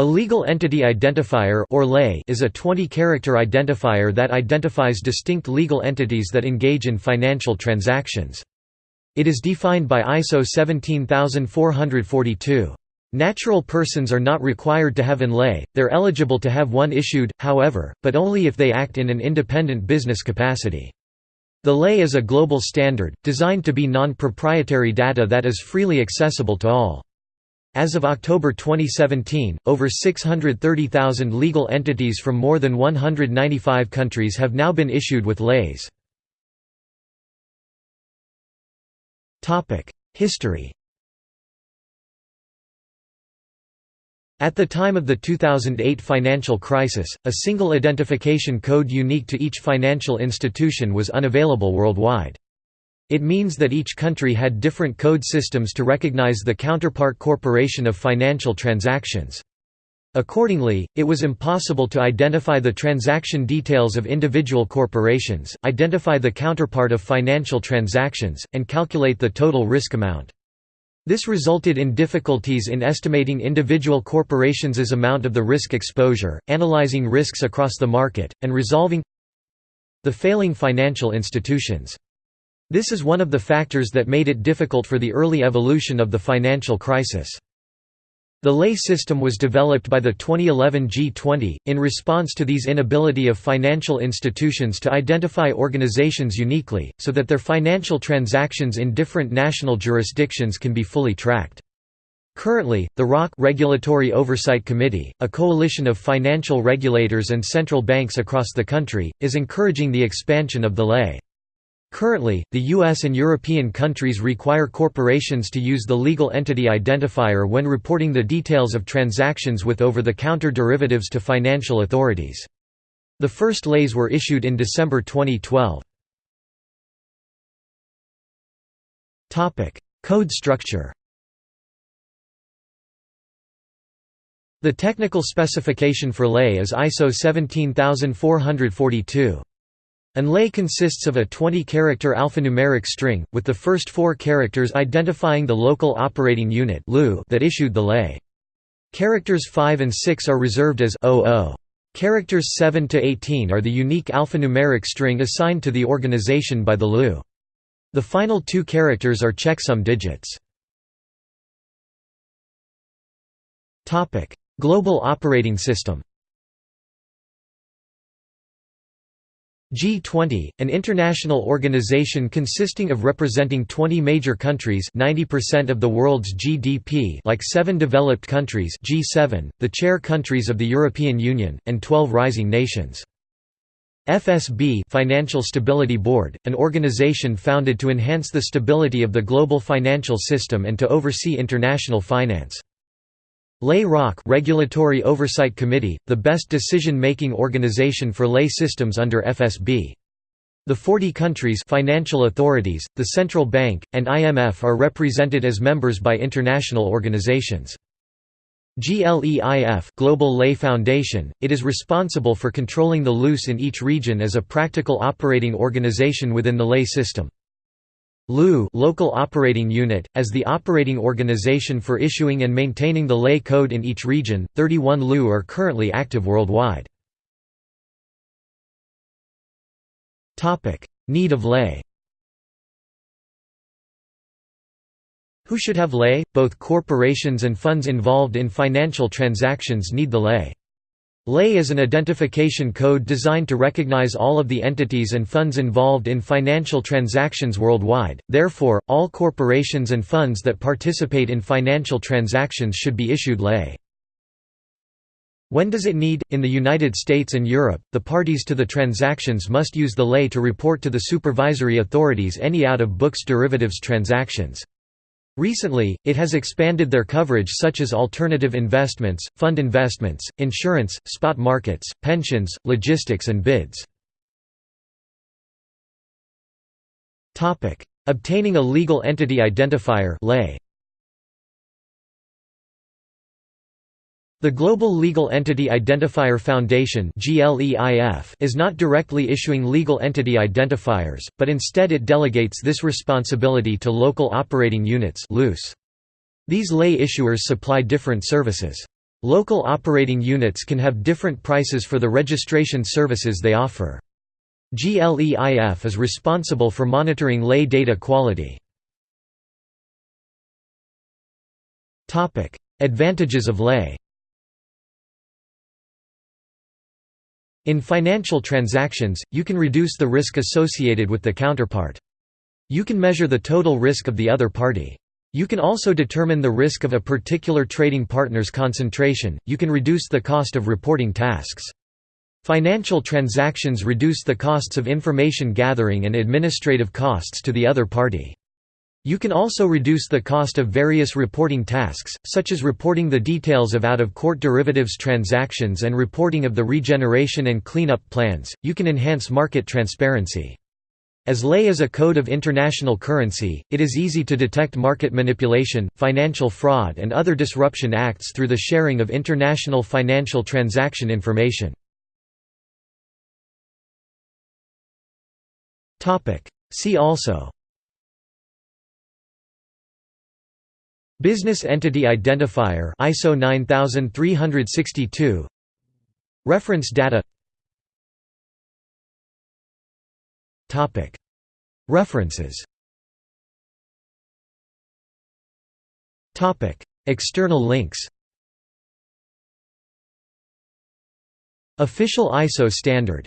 A legal entity identifier or LEI is a 20-character identifier that identifies distinct legal entities that engage in financial transactions. It is defined by ISO 17442. Natural persons are not required to have an LEI, they're eligible to have one issued, however, but only if they act in an independent business capacity. The LEI is a global standard, designed to be non-proprietary data that is freely accessible to all. As of October 2017, over 630,000 legal entities from more than 195 countries have now been issued with LEIs. History At the time of the 2008 financial crisis, a single identification code unique to each financial institution was unavailable worldwide. It means that each country had different code systems to recognize the counterpart corporation of financial transactions. Accordingly, it was impossible to identify the transaction details of individual corporations, identify the counterpart of financial transactions, and calculate the total risk amount. This resulted in difficulties in estimating individual corporations' amount of the risk exposure, analyzing risks across the market, and resolving the failing financial institutions. This is one of the factors that made it difficult for the early evolution of the financial crisis. The LEI system was developed by the 2011 G20, in response to these inability of financial institutions to identify organizations uniquely, so that their financial transactions in different national jurisdictions can be fully tracked. Currently, the ROC Regulatory Oversight Committee, a coalition of financial regulators and central banks across the country, is encouraging the expansion of the LEI. Currently, the US and European countries require corporations to use the legal entity identifier when reporting the details of transactions with over-the-counter derivatives to financial authorities. The first LEIs were issued in December 2012. Code structure The technical specification for LEI is ISO 17442. An LEI consists of a 20-character alphanumeric string, with the first four characters identifying the local operating unit that issued the LEI. Characters 5 and 6 are reserved as 00. Characters 7 to 18 are the unique alphanumeric string assigned to the organization by the LOU. The final two characters are checksum digits. Global operating system G20, an international organization consisting of representing 20 major countries 90% of the world's GDP like 7 developed countries G7, the chair countries of the European Union, and 12 rising nations. FSB Financial Stability Board, an organization founded to enhance the stability of the global financial system and to oversee international finance. LEI ROC Regulatory Oversight Committee, the best decision-making organization for LEI systems under FSB. The 40 countries financial authorities, the central bank, and IMF are represented as members by international organizations. GLEIF Global LEI Foundation, it is responsible for controlling the LOUs in each region as a practical operating organization within the LEI system. LOU local operating unit, as the operating organization for issuing and maintaining the LEI code in each region, 31 LOU are currently active worldwide. Need of LEI Who should have LEI? Both corporations and funds involved in financial transactions need the LEI. LEI is an identification code designed to recognize all of the entities and funds involved in financial transactions worldwide, therefore, all corporations and funds that participate in financial transactions should be issued LEI. When does it need? In the United States and Europe, the parties to the transactions must use the LEI to report to the supervisory authorities any out-of-books derivatives transactions. Recently, it has expanded their coverage such as alternative investments, fund investments, insurance, spot markets, pensions, logistics and bids. Obtaining a legal entity identifier The Global Legal Entity Identifier Foundation is not directly issuing legal entity identifiers, but instead it delegates this responsibility to local operating units These LEI issuers supply different services. Local operating units can have different prices for the registration services they offer. GLEIF is responsible for monitoring LEI data quality. Advantages of LEI In financial transactions, you can reduce the risk associated with the counterpart. You can measure the total risk of the other party. You can also determine the risk of a particular trading partner's concentration, you can reduce the cost of reporting tasks. Financial transactions reduce the costs of information gathering and administrative costs to the other party. You can also reduce the cost of various reporting tasks, such as reporting the details of out-of-court derivatives transactions and reporting of the regeneration and cleanup plans. You can enhance market transparency. As LEI is a code of international currency, it is easy to detect market manipulation, financial fraud and other disruption acts through the sharing of international financial transaction information. See also Business Entity Identifier ISO 9362 Reference data. Topic. References. Topic. External links. Official ISO standard